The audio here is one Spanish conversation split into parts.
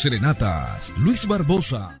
Serenatas, Luis Barbosa.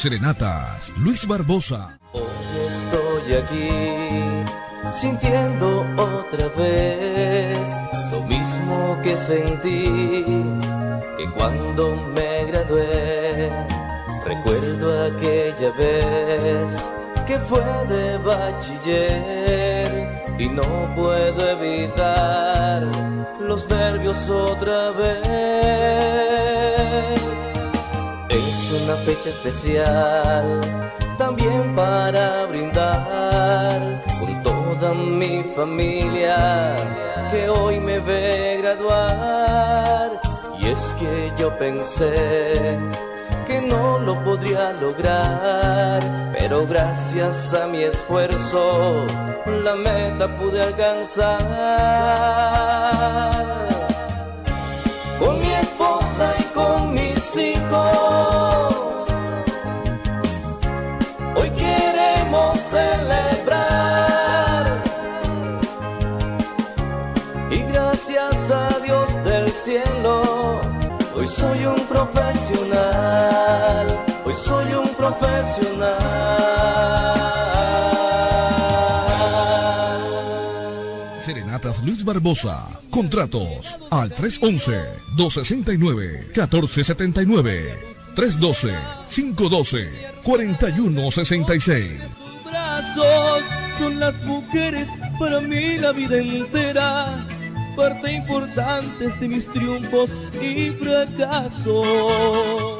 Serenatas, Luis Barbosa. Hoy estoy aquí sintiendo otra vez lo mismo que sentí que cuando me gradué. Recuerdo aquella vez que fue de bachiller y no puedo evitar los nervios otra vez. Es una fecha especial también para brindar con toda mi familia que hoy me ve graduar. Y es que yo pensé que no lo podría lograr, pero gracias a mi esfuerzo la meta pude alcanzar. Cielo, hoy soy un profesional, hoy soy un profesional. Serenatas Luis Barbosa. Contratos al 311-269-1479. 312-512-4166. brazos son las mujeres para mí la vida entera, parte importante de mis triunfos y fracasos.